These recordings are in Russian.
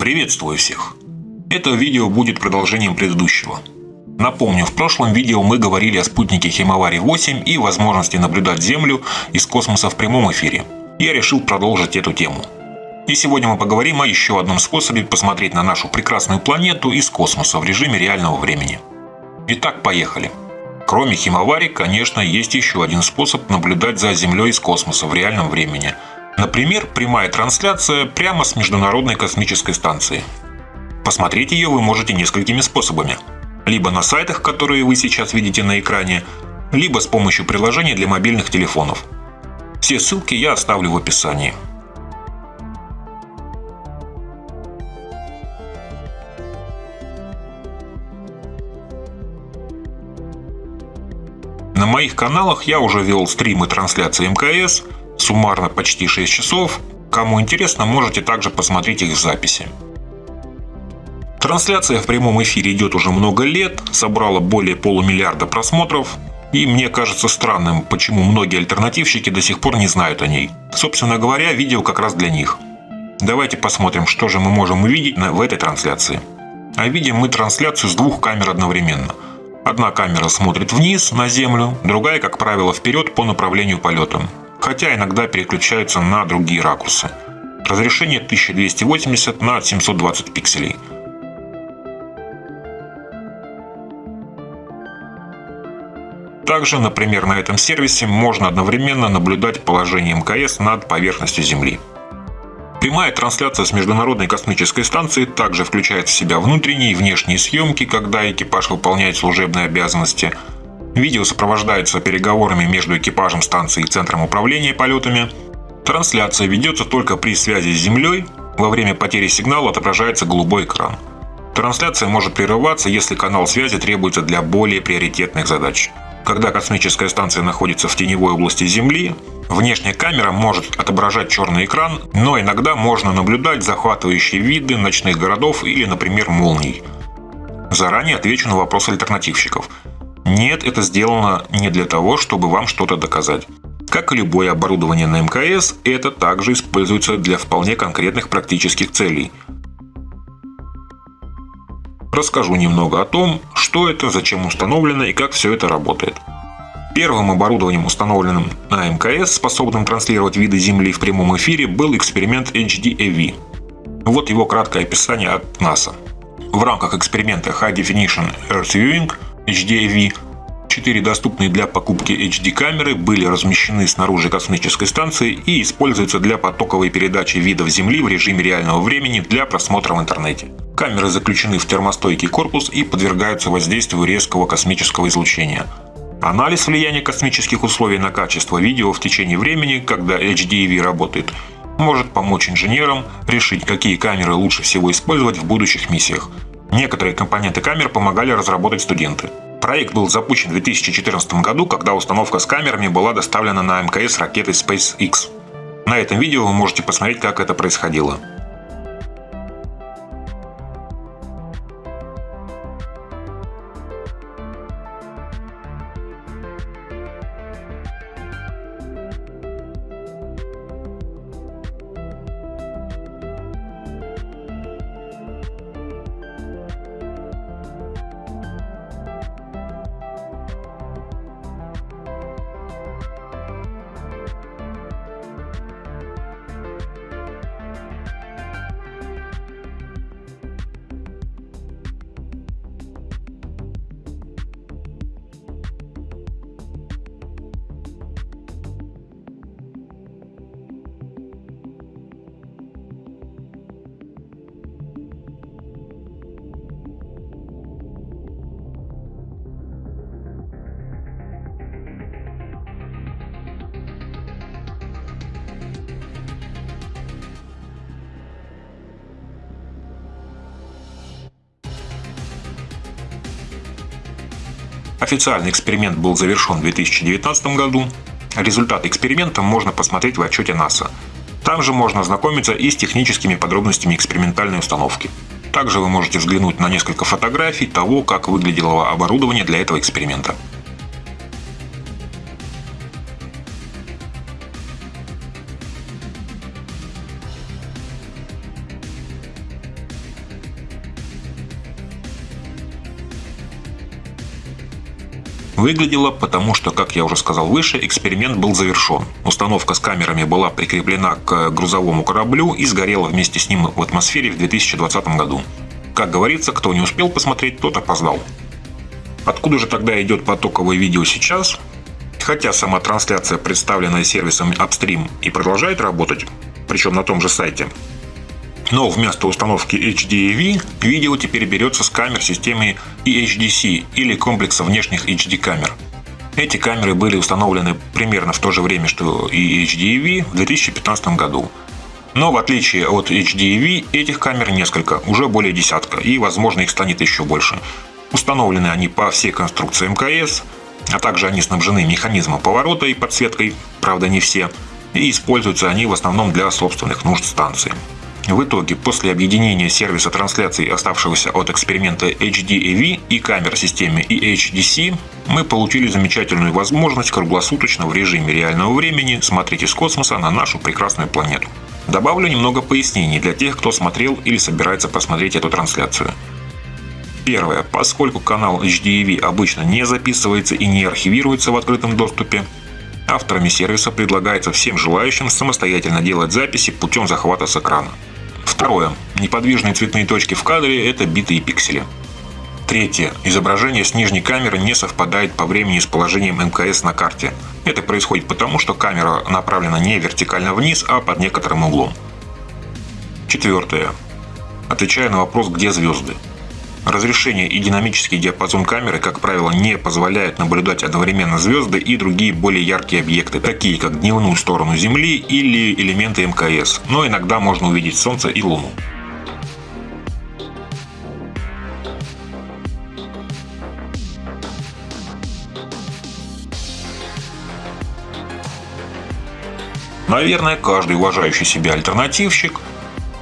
Приветствую всех! Это видео будет продолжением предыдущего. Напомню, в прошлом видео мы говорили о спутнике Химавари-8 и возможности наблюдать Землю из космоса в прямом эфире. Я решил продолжить эту тему. И сегодня мы поговорим о еще одном способе посмотреть на нашу прекрасную планету из космоса в режиме реального времени. Итак, поехали. Кроме Химавари, конечно, есть еще один способ наблюдать за Землей из космоса в реальном времени – Например, прямая трансляция прямо с Международной космической станции. Посмотреть ее вы можете несколькими способами. Либо на сайтах, которые вы сейчас видите на экране, либо с помощью приложений для мобильных телефонов. Все ссылки я оставлю в описании. На моих каналах я уже вел стримы трансляции МКС – суммарно почти 6 часов. Кому интересно, можете также посмотреть их записи. Трансляция в прямом эфире идет уже много лет, собрала более полумиллиарда просмотров, и мне кажется странным, почему многие альтернативщики до сих пор не знают о ней. Собственно говоря, видео как раз для них. Давайте посмотрим, что же мы можем увидеть в этой трансляции. А видим мы трансляцию с двух камер одновременно. Одна камера смотрит вниз, на Землю, другая, как правило, вперед по направлению полета хотя иногда переключаются на другие ракурсы. Разрешение 1280 на 720 пикселей. Также, например, на этом сервисе можно одновременно наблюдать положение МКС над поверхностью Земли. Прямая трансляция с Международной космической станции также включает в себя внутренние и внешние съемки, когда экипаж выполняет служебные обязанности – Видео сопровождается переговорами между экипажем станции и центром управления полетами. Трансляция ведется только при связи с Землей. Во время потери сигнала отображается голубой экран. Трансляция может прерываться, если канал связи требуется для более приоритетных задач. Когда космическая станция находится в теневой области Земли, внешняя камера может отображать черный экран, но иногда можно наблюдать захватывающие виды ночных городов или, например, молний. Заранее отвечу на вопрос альтернативщиков – нет, это сделано не для того, чтобы вам что-то доказать. Как и любое оборудование на МКС, это также используется для вполне конкретных практических целей. Расскажу немного о том, что это, зачем установлено и как все это работает. Первым оборудованием, установленным на МКС, способным транслировать виды Земли в прямом эфире, был эксперимент HDAV. Вот его краткое описание от НАСА. В рамках эксперимента High Definition Earth Viewing – HDAV. Четыре доступные для покупки HD-камеры были размещены снаружи космической станции и используются для потоковой передачи видов Земли в режиме реального времени для просмотра в интернете. Камеры заключены в термостойкий корпус и подвергаются воздействию резкого космического излучения. Анализ влияния космических условий на качество видео в течение времени, когда HDAV работает, может помочь инженерам решить, какие камеры лучше всего использовать в будущих миссиях. Некоторые компоненты камер помогали разработать студенты. Проект был запущен в 2014 году, когда установка с камерами была доставлена на МКС ракетой SpaceX. На этом видео вы можете посмотреть, как это происходило. Официальный эксперимент был завершен в 2019 году. Результаты эксперимента можно посмотреть в отчете НАСА. Там же можно ознакомиться и с техническими подробностями экспериментальной установки. Также вы можете взглянуть на несколько фотографий того, как выглядело оборудование для этого эксперимента. Выглядело, потому что, как я уже сказал выше, эксперимент был завершен. Установка с камерами была прикреплена к грузовому кораблю и сгорела вместе с ним в атмосфере в 2020 году. Как говорится, кто не успел посмотреть, тот опоздал. Откуда же тогда идет потоковое видео сейчас? Хотя сама трансляция, представленная сервисом Upstream, и продолжает работать, причем на том же сайте, но вместо установки HDAV видео теперь берется с камер системы EHDC или комплекса внешних HD камер. Эти камеры были установлены примерно в то же время, что и HDAV в 2015 году. Но в отличие от HDAV, этих камер несколько, уже более десятка, и возможно их станет еще больше. Установлены они по всей конструкции МКС, а также они снабжены механизмом поворота и подсветкой, правда не все, и используются они в основном для собственных нужд станции. В итоге, после объединения сервиса трансляции, оставшегося от эксперимента HDAV и камер системы EHDC, мы получили замечательную возможность круглосуточно в режиме реального времени смотреть из космоса на нашу прекрасную планету. Добавлю немного пояснений для тех, кто смотрел или собирается посмотреть эту трансляцию. Первое. Поскольку канал HDAV обычно не записывается и не архивируется в открытом доступе, авторами сервиса предлагается всем желающим самостоятельно делать записи путем захвата с экрана. Второе. Неподвижные цветные точки в кадре – это биты и пиксели. Третье. Изображение с нижней камеры не совпадает по времени с положением МКС на карте. Это происходит потому, что камера направлена не вертикально вниз, а под некоторым углом. Четвертое. Отвечая на вопрос «Где звезды?». Разрешение и динамический диапазон камеры, как правило, не позволяют наблюдать одновременно звезды и другие более яркие объекты, такие как дневную сторону Земли или элементы МКС, но иногда можно увидеть Солнце и Луну. Наверное, каждый уважающий себя альтернативщик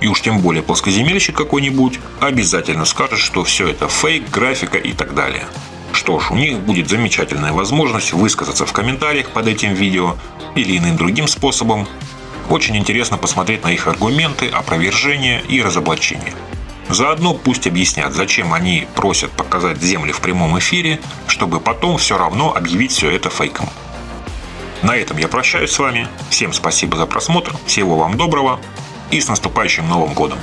и уж тем более плоскоземельщик какой-нибудь, обязательно скажет, что все это фейк, графика и так далее. Что ж, у них будет замечательная возможность высказаться в комментариях под этим видео или иным другим способом. Очень интересно посмотреть на их аргументы, опровержения и разоблачения. Заодно пусть объяснят, зачем они просят показать Землю в прямом эфире, чтобы потом все равно объявить все это фейком. На этом я прощаюсь с вами. Всем спасибо за просмотр, всего вам доброго и с наступающим Новым Годом!